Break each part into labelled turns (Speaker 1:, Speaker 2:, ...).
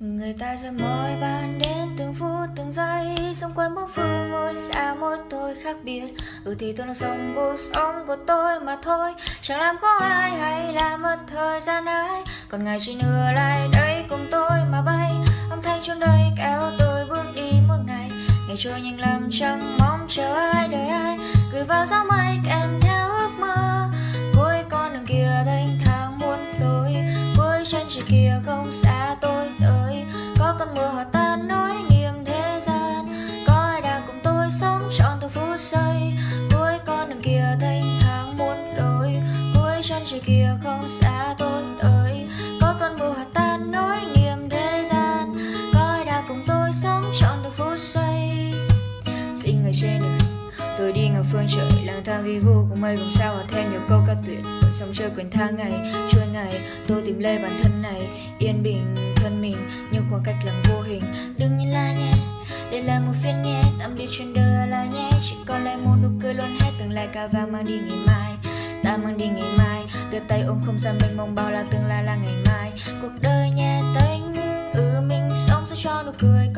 Speaker 1: Người ta giờ mỗi ban đến từng phút, từng giây. Xung quanh bốn phương ngôi xa, mỗi tôi khác biệt. Ừ thì tôi đang sống cuộc sống của tôi mà thôi. Chẳng làm khó ai hay làm mất thời gian ai. Còn ngày chỉ nửa lại đây cùng tôi mà bay. Âm thanh trong đây kéo tôi bước đi mỗi ngày. Ngày trôi nhanh lắm, chẳng mong chờ ai đợi ai. Gửi vào gió mây kèm theo ước mơ. Cuối con đường kia thanh thang muôn lối. Cuối chân trời kia có Tôi đi ngập phương trời, lang thang vi vu cùng mây cùng sao hòa theo nhiều câu ca tuyệt Rồi sóng chơi quyền tha ngày trôi ngày, tôi tìm lê bản thân này. Yên bình, thân mình nhưng khoảng cách là vô hình. Đừng nhìn lại nhé, đây là một phiên nhé. Tạm biệt chuyện đời là nhé. Chỉ còn lại một nụ cười luôn hết, tương lai cả và mang đi ngày mai. Ta mang đi ngày mai, đưa tay ôm không gian mênh mông bao la tương lai là ngày mai. Cuộc đời nhẹ tênh ừ mình sống sao cho nụ cười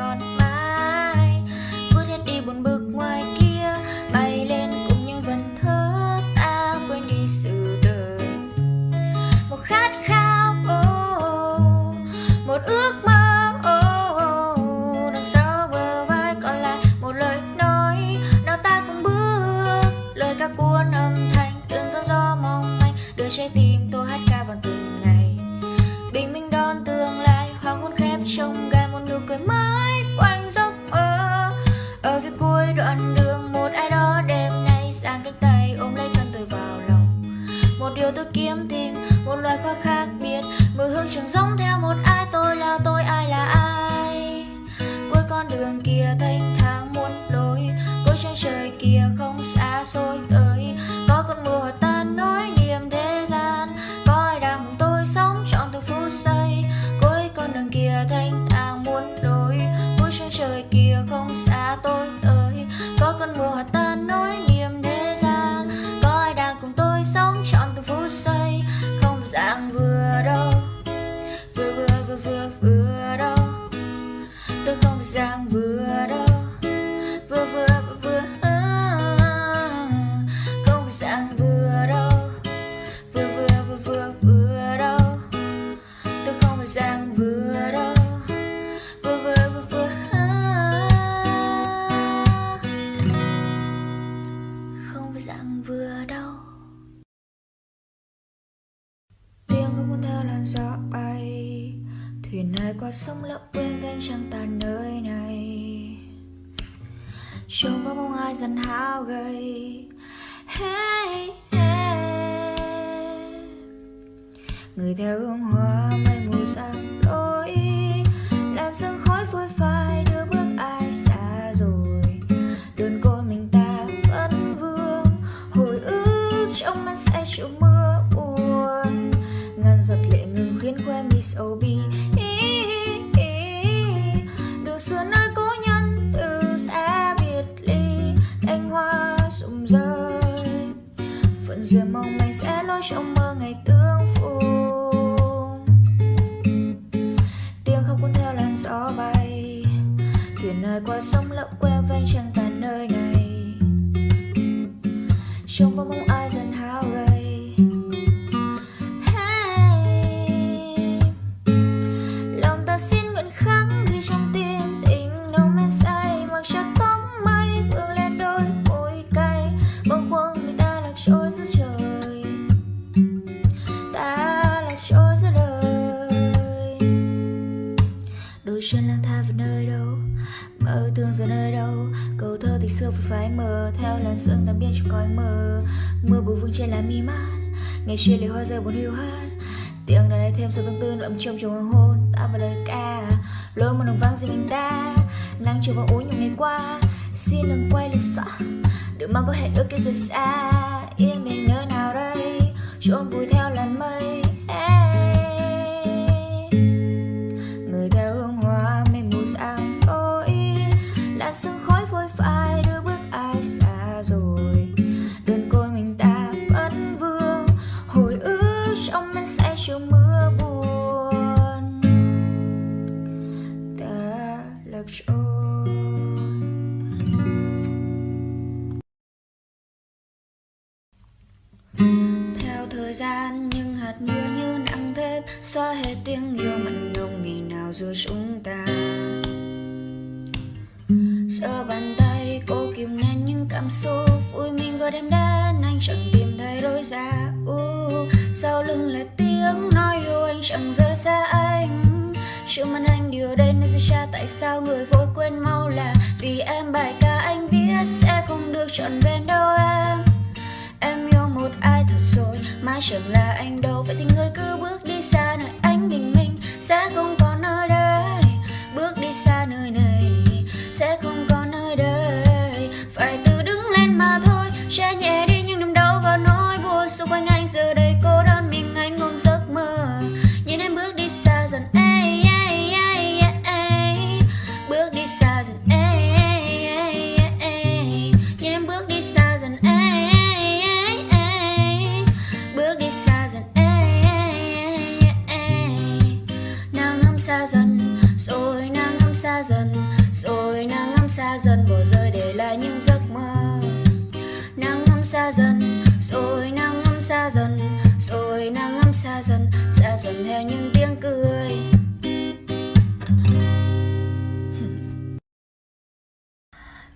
Speaker 1: thuyền này qua sông lỡ quên ven trăng tàn nơi này. Trông vào bóng ai dần hao gầy. Hey, hey. người theo hương hoa mây mù sang lối là sương khói phôi phai đưa bước ai xa rồi. Đơn côi mình ta vẫn vương. Hồi ức trong mắt sẽ chịu mưa buồn. Ngàn giọt lệ ngừng khiến khoe mi sầu bi đường xưa nơi cố nhân từ sẽ biệt ly, cánh hoa rụng rơi. Phận duyên mong mình sẽ lối trong mơ ngày tương phùng. Tiếng không cuốn theo làn gió bay, thuyền nơi qua sông lộng queo ven chẳng chân lang thang về nơi đâu? Mơ thương giờ nơi đâu? Câu thơ thì xưa vừa phai mờ, theo làn sương tắm biên trong cõi mờ mưa bụi vương trên lá mi mát ngày chia lìa hoa rơi buồn hiu hắt tiếng đàn này thêm sự tương tư đậm trong trong hoàng hôn, ta và lời ca. Lối một đồng vang riêng mình ta, nắng chiều vào úi nhiều ngày qua. Xin đừng quay lưng sợ đừng mong có hẹn ước kia rời xa. Yên mình nơi nào đây? Trốn vui theo theo thời gian những hạt mưa như nặng thêm xóa hết tiếng yêu mặn nồng ngày nào giữa chúng ta. Giờ bàn tay cô kìm nén những cảm xúc Vui mình vừa đêm đến anh chẳng tìm thấy lối ra. Uh, Sau lưng là tiếng nói yêu anh chẳng rời xa anh. Chưa mặt anh điều đây nên sẽ cha tại sao người vội quên mau là Vì em? Bài ca anh viết sẽ không được trọn vẹn đâu Em chẳng là anh đâu? Vậy thì người cứ bước đi xa, nơi anh bình minh Sẽ không xa dần, Rồi nàng âm xa dần Xa dần theo những tiếng cười.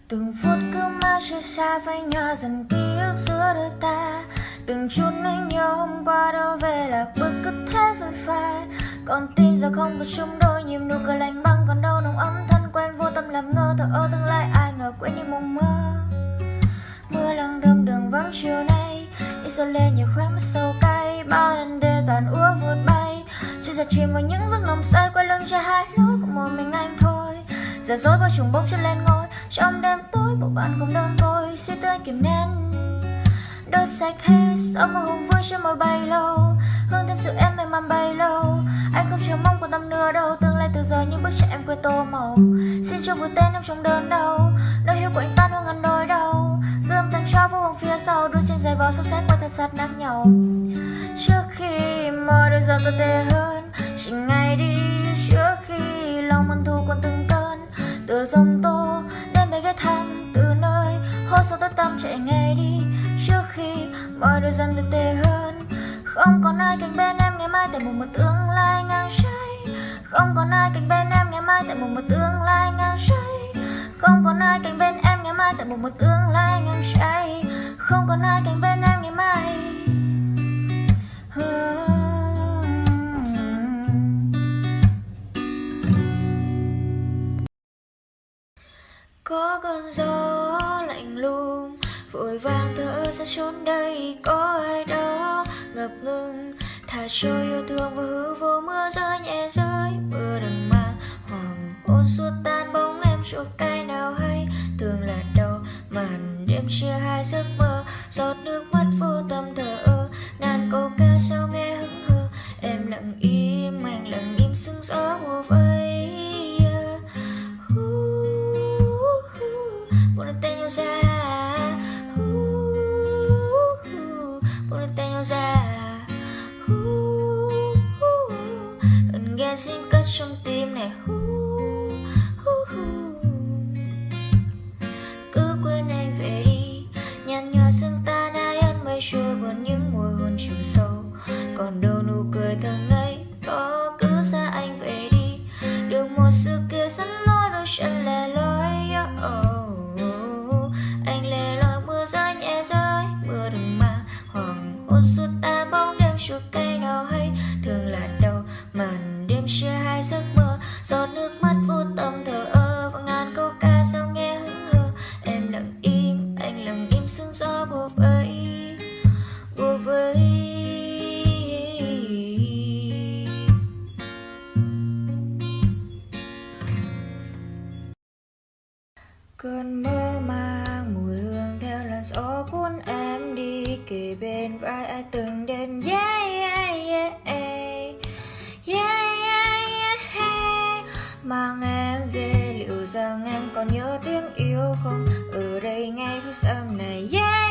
Speaker 1: Từng phút cứ mãi trôi xa với nhau dần ký ức giữa đôi ta. Từng chút nỗi nhớ hôm qua đâu về là bước cứ thế vội phai còn tim giờ không có chung đôi nhịp nụ cười lạnh băng còn đâu, nồng ấm thân quen vô tâm làm ngơ, thở ơ tương lai ai ngờ quên đi mộng mơ. Mưa lăng đâm đường vắng chiều nay. Đi sâu lên nhiều khóe mắt sâu cay Bao lần đêm toàn úa vụt bay. Chỉ giờ chìm vào những giấc nồng say Quay lưng cho hai lối của một mình anh thôi. Giả dối bao trùng bốc chân lên ngôi, Trong đêm tối bộ bạn không đơn côi Suy tư kiểm kìm nén đôi sạch hết Sau một hùng vương trên môi bay lâu. Hương thêm sự em mềm màn bay lâu. Anh không chờ mong của tâm nửa đâu Tương lai từ giờ những bước chân em quên tô màu. Xin cho vui tên em trong đơn đau Nơi hiu của anh tan hoa ngàn đôi đau cho vô hồng phía sau, Đôi trên giày vò sâu xét qua thật sát nắng nhau. Trước khi mọi đôi giờ tôi tệ hơn, Chỉ ngày đi trước khi lòng mân thu còn từng cơn. Từ dòng tô đến nơi ghé thăm, từ nơi hô sâu tôi tâm chạy ngay đi. Trước khi mọi đôi dần tồi tệ hơn, không còn ai cạnh bên em, ngày mai tại một một tương lai ngang trái. Không còn ai cạnh bên em, ngày mai tại một một tương lai ngang trái không còn ai cạnh bên em, ngày mai tại một một tương lai ngang trái. Không còn ai cạnh bên em, ngày mai. Có cơn gió lạnh lùng, vội vàng thở ra trốn đây. Có ai đó ngập ngừng, thả trôi yêu thương và hư vô mưa rơi nhẹ rơi. Mưa đừng mà hoàng hôn suốt tan chỗ cay cái nào hay. Thường là đâu màn đêm chia hai giấc mơ, giọt nước mắt vô tâm thở ơ. Ngàn câu ca sao nghe hững hờ, em lặng im, anh lặng im sương gió mùa vây à. Buồn lên tay nhau ra. Buồn lên tay nhau ra. Hận nghe xin cất trong tim này. Ở đây ngay phút sau này yeah.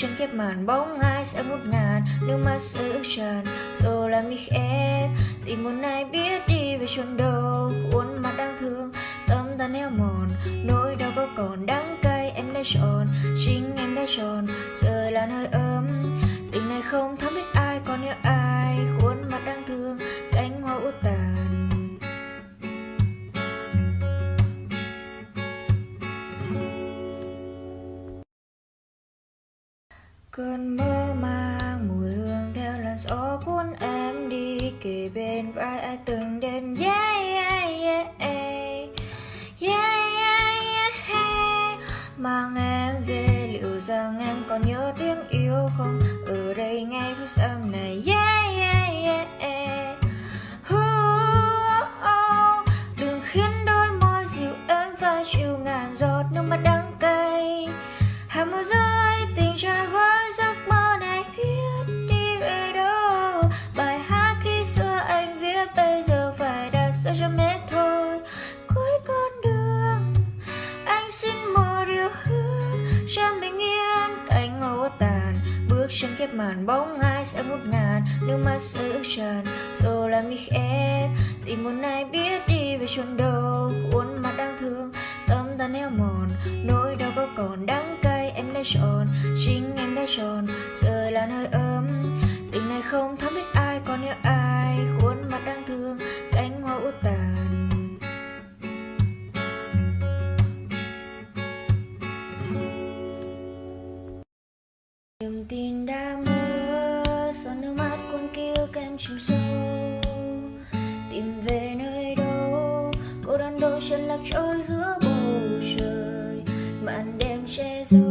Speaker 1: Chân khép màn bóng ai sẽ ngút ngàn, nước mắt sẽ ướt tràn. Rồi làm mi em tìm một ai biết đi về chốn đâu. Khuôn mặt đang thương, tâm ta neo mòn. Nỗi đau có còn đắng cay, em đã chọn chính em đã chọn giờ là hơi ấm cơn mơ mang mùi hương theo làn gió cuốn em đi kề bên vai ai từng chân khép màn bóng ai sẽ ngút ngàn, nước mắt sẽ ướt tràn. Rồi làm mich khép tìm một ai biết đi về chốn đâu. Khuôn mặt đang thương, tâm ta neo mòn. Nỗi đau có còn đắng cay, em đã chọn. Chính em đã chọn, giờ là nơi ơi niềm tin đã mơ, giọt nước mắt con kia kem chìm sâu. Tìm về nơi đâu, cô đơn đôi chân lạc trôi giữa bầu trời. Màn đêm che giấu